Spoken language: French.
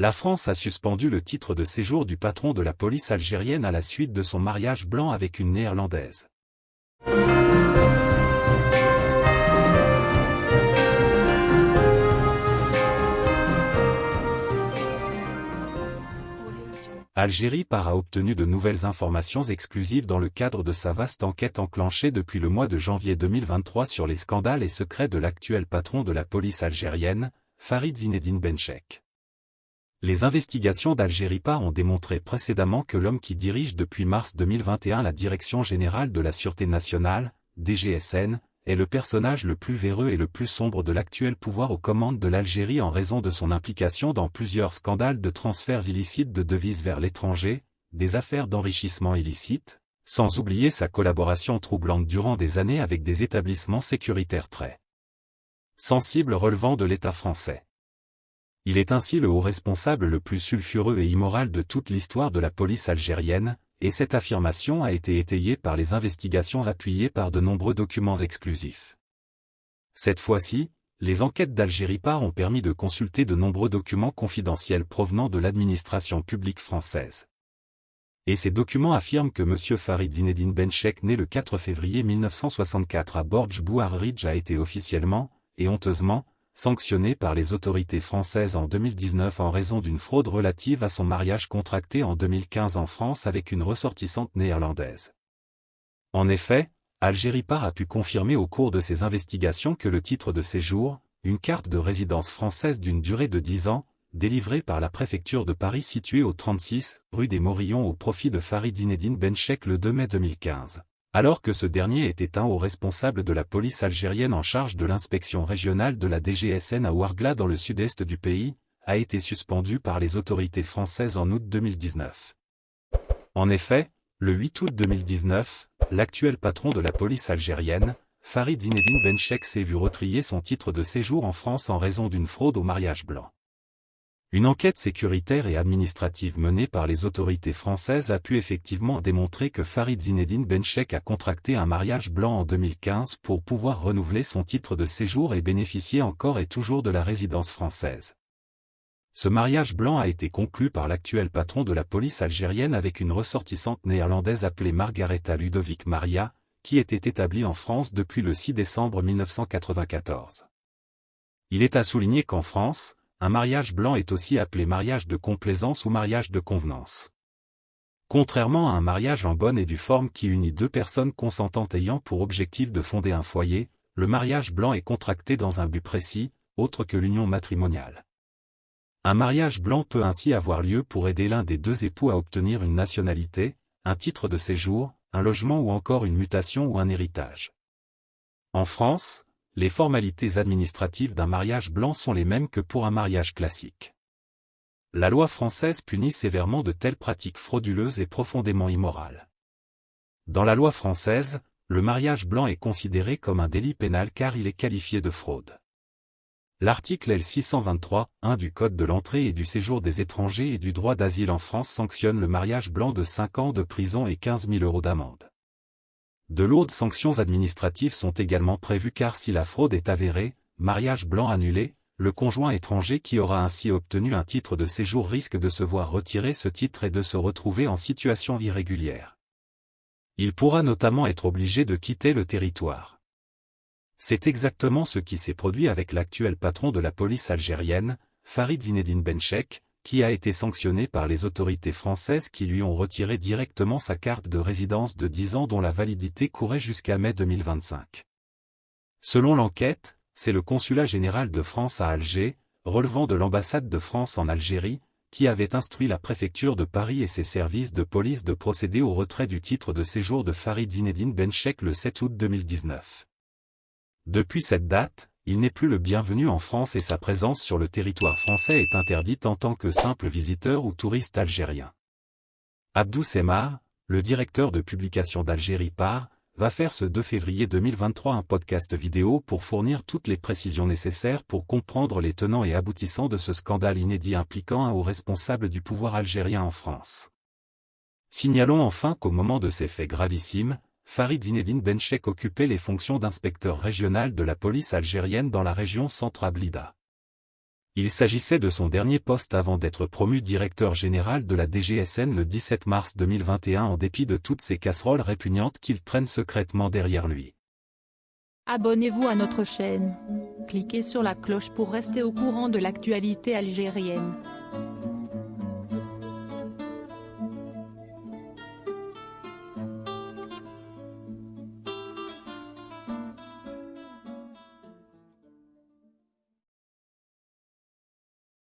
La France a suspendu le titre de séjour du patron de la police algérienne à la suite de son mariage blanc avec une néerlandaise. Algérie par a obtenu de nouvelles informations exclusives dans le cadre de sa vaste enquête enclenchée depuis le mois de janvier 2023 sur les scandales et secrets de l'actuel patron de la police algérienne, Farid Zinedine Benchek. Les investigations d'Algérie par ont démontré précédemment que l'homme qui dirige depuis mars 2021 la Direction Générale de la Sûreté Nationale, DGSN, est le personnage le plus véreux et le plus sombre de l'actuel pouvoir aux commandes de l'Algérie en raison de son implication dans plusieurs scandales de transferts illicites de devises vers l'étranger, des affaires d'enrichissement illicite, sans oublier sa collaboration troublante durant des années avec des établissements sécuritaires très sensibles relevant de l'État français. Il est ainsi le haut responsable le plus sulfureux et immoral de toute l'histoire de la police algérienne, et cette affirmation a été étayée par les investigations appuyées par de nombreux documents exclusifs. Cette fois-ci, les enquêtes d'Algérie Par ont permis de consulter de nombreux documents confidentiels provenant de l'administration publique française. Et ces documents affirment que M. Farid Zinedine Benchek né le 4 février 1964 à Borj Bouarridge a été officiellement, et honteusement, sanctionné par les autorités françaises en 2019 en raison d'une fraude relative à son mariage contracté en 2015 en France avec une ressortissante néerlandaise. En effet, Algérie Par a pu confirmer au cours de ses investigations que le titre de séjour, une carte de résidence française d'une durée de 10 ans, délivrée par la préfecture de Paris située au 36 rue des Morillons au profit de Farid Zinedine Benchek le 2 mai 2015 alors que ce dernier était un haut responsable de la police algérienne en charge de l'inspection régionale de la DGSN à Ouargla dans le sud-est du pays, a été suspendu par les autorités françaises en août 2019. En effet, le 8 août 2019, l'actuel patron de la police algérienne, Farid Zinedine Benchek s'est vu retrier son titre de séjour en France en raison d'une fraude au mariage blanc. Une enquête sécuritaire et administrative menée par les autorités françaises a pu effectivement démontrer que Farid Zinedine Benchek a contracté un mariage blanc en 2015 pour pouvoir renouveler son titre de séjour et bénéficier encore et toujours de la résidence française. Ce mariage blanc a été conclu par l'actuel patron de la police algérienne avec une ressortissante néerlandaise appelée Margaretha Ludovic Maria, qui était établie en France depuis le 6 décembre 1994. Il est à souligner qu'en France, un mariage blanc est aussi appelé mariage de complaisance ou mariage de convenance. Contrairement à un mariage en bonne et due forme qui unit deux personnes consentantes ayant pour objectif de fonder un foyer, le mariage blanc est contracté dans un but précis, autre que l'union matrimoniale. Un mariage blanc peut ainsi avoir lieu pour aider l'un des deux époux à obtenir une nationalité, un titre de séjour, un logement ou encore une mutation ou un héritage. En France, les formalités administratives d'un mariage blanc sont les mêmes que pour un mariage classique. La loi française punit sévèrement de telles pratiques frauduleuses et profondément immorales. Dans la loi française, le mariage blanc est considéré comme un délit pénal car il est qualifié de fraude. L'article L623.1 du Code de l'entrée et du séjour des étrangers et du droit d'asile en France sanctionne le mariage blanc de 5 ans de prison et 15 000 euros d'amende. De lourdes sanctions administratives sont également prévues car si la fraude est avérée, mariage blanc annulé, le conjoint étranger qui aura ainsi obtenu un titre de séjour risque de se voir retirer ce titre et de se retrouver en situation irrégulière. Il pourra notamment être obligé de quitter le territoire. C'est exactement ce qui s'est produit avec l'actuel patron de la police algérienne, Farid Zinedine Benchek, qui a été sanctionné par les autorités françaises qui lui ont retiré directement sa carte de résidence de 10 ans dont la validité courait jusqu'à mai 2025. Selon l'enquête, c'est le consulat général de France à Alger, relevant de l'ambassade de France en Algérie, qui avait instruit la préfecture de Paris et ses services de police de procéder au retrait du titre de séjour de Farid Zinedine Benchek le 7 août 2019. Depuis cette date, il n'est plus le bienvenu en France et sa présence sur le territoire français est interdite en tant que simple visiteur ou touriste algérien. Abdou Semar, le directeur de publication d'Algérie Par, va faire ce 2 février 2023 un podcast vidéo pour fournir toutes les précisions nécessaires pour comprendre les tenants et aboutissants de ce scandale inédit impliquant un haut responsable du pouvoir algérien en France. Signalons enfin qu'au moment de ces faits gravissimes, Farid Zinedine Benchek occupait les fonctions d'inspecteur régional de la police algérienne dans la région centre Blida. Il s'agissait de son dernier poste avant d'être promu directeur général de la DGSN le 17 mars 2021 en dépit de toutes ces casseroles répugnantes qu'il traîne secrètement derrière lui. Abonnez-vous à notre chaîne. Cliquez sur la cloche pour rester au courant de l'actualité algérienne.